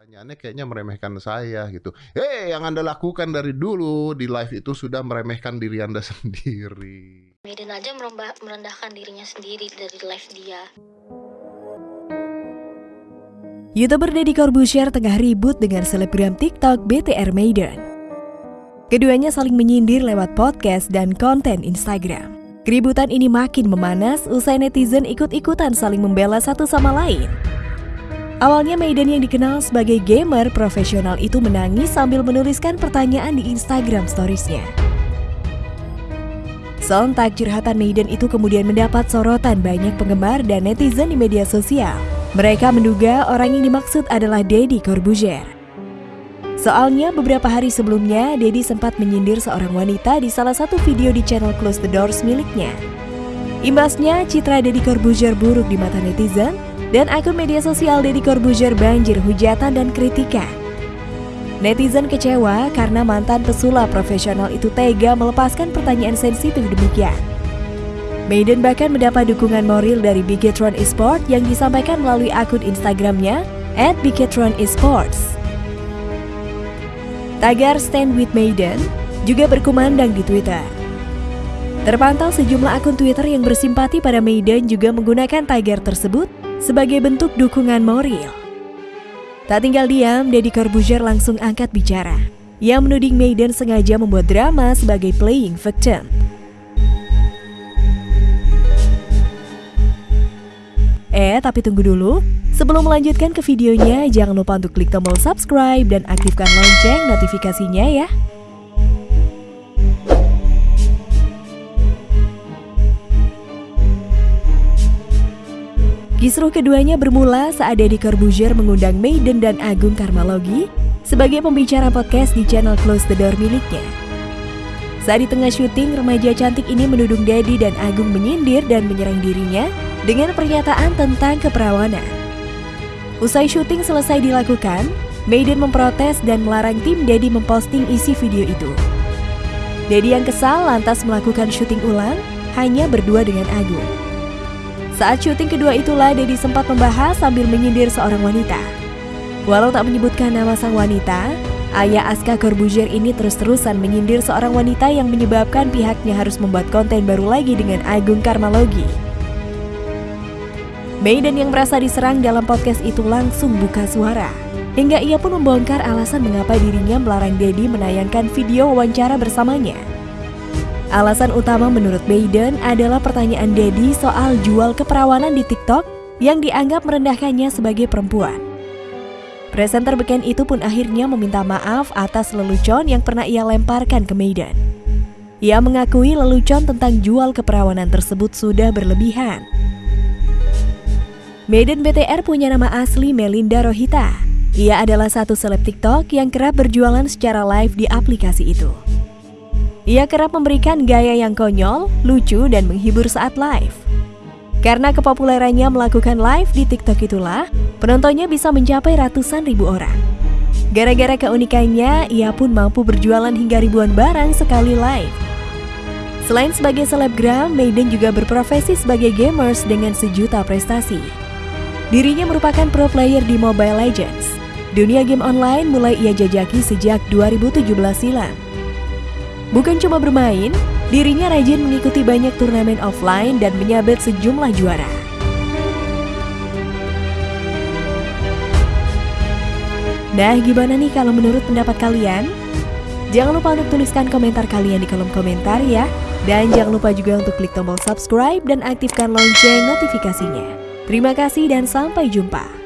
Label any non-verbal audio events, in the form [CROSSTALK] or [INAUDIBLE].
Pertanyaannya kayaknya meremehkan saya gitu. Hei, yang Anda lakukan dari dulu di live itu sudah meremehkan diri Anda [LAUGHS] sendiri. Maiden aja merembah, merendahkan dirinya sendiri dari live dia. YouTuber Deddy Corbuzier tengah ribut dengan selebgram TikTok BTR Maiden. Keduanya saling menyindir lewat podcast dan konten Instagram. Keributan ini makin memanas usai netizen ikut-ikutan saling membela satu sama lain. Awalnya Maiden yang dikenal sebagai gamer profesional itu menangis sambil menuliskan pertanyaan di Instagram storiesnya. Sontak curhatan Maiden itu kemudian mendapat sorotan banyak penggemar dan netizen di media sosial. Mereka menduga orang yang dimaksud adalah Deddy Corbuzier. Soalnya beberapa hari sebelumnya, Deddy sempat menyindir seorang wanita di salah satu video di channel Close the Doors miliknya. Imbasnya, citra Deddy Corbuzier buruk di mata netizen, dan akun media sosial Deddy Corbuzier banjir hujatan dan kritikan. Netizen kecewa karena mantan pesulap profesional itu tega melepaskan pertanyaan sensitif demikian. Maiden bahkan mendapat dukungan moral dari Bigetron Esport yang disampaikan melalui akun Instagramnya at Esports. Tagar Stand With Maiden juga berkumandang di Twitter. Terpantau sejumlah akun Twitter yang bersimpati pada Maiden juga menggunakan tagar tersebut sebagai bentuk dukungan moral. Tak tinggal diam, Deddy Corbuzier langsung angkat bicara. Ia menuding Maiden sengaja membuat drama sebagai playing victim. Eh, tapi tunggu dulu. Sebelum melanjutkan ke videonya, jangan lupa untuk klik tombol subscribe dan aktifkan lonceng notifikasinya ya. Kisruh keduanya bermula saat Deddy Corbuzier mengundang Maiden dan Agung Karmalogi sebagai pembicara podcast di channel Close the Door miliknya. Saat di tengah syuting, remaja cantik ini menudung Deddy dan Agung menyindir dan menyerang dirinya dengan pernyataan tentang keperawanan. Usai syuting selesai dilakukan, Maiden memprotes dan melarang tim Deddy memposting isi video itu. Deddy yang kesal lantas melakukan syuting ulang hanya berdua dengan Agung. Saat syuting kedua itulah Deddy sempat membahas sambil menyindir seorang wanita. Walau tak menyebutkan nama sang wanita, ayah Aska Corbuzier ini terus-terusan menyindir seorang wanita yang menyebabkan pihaknya harus membuat konten baru lagi dengan Agung Karmalogi. Maiden yang merasa diserang dalam podcast itu langsung buka suara. Hingga ia pun membongkar alasan mengapa dirinya melarang Deddy menayangkan video wawancara bersamanya. Alasan utama menurut Maiden adalah pertanyaan Deddy soal jual keperawanan di TikTok yang dianggap merendahkannya sebagai perempuan. Presenter beken itu pun akhirnya meminta maaf atas lelucon yang pernah ia lemparkan ke Maiden. Ia mengakui lelucon tentang jual keperawanan tersebut sudah berlebihan. Maiden BTR punya nama asli Melinda Rohita. Ia adalah satu seleb TikTok yang kerap berjualan secara live di aplikasi itu. Ia kerap memberikan gaya yang konyol, lucu, dan menghibur saat live. Karena kepopulerannya melakukan live di TikTok itulah, penontonnya bisa mencapai ratusan ribu orang. Gara-gara keunikannya, ia pun mampu berjualan hingga ribuan barang sekali live. Selain sebagai selebgram, Maiden juga berprofesi sebagai gamers dengan sejuta prestasi. Dirinya merupakan pro player di Mobile Legends. Dunia game online mulai ia jajaki sejak 2017 silam. Bukan cuma bermain, dirinya rajin mengikuti banyak turnamen offline dan menyabet sejumlah juara. Nah, gimana nih kalau menurut pendapat kalian? Jangan lupa untuk tuliskan komentar kalian di kolom komentar ya. Dan jangan lupa juga untuk klik tombol subscribe dan aktifkan lonceng notifikasinya. Terima kasih dan sampai jumpa.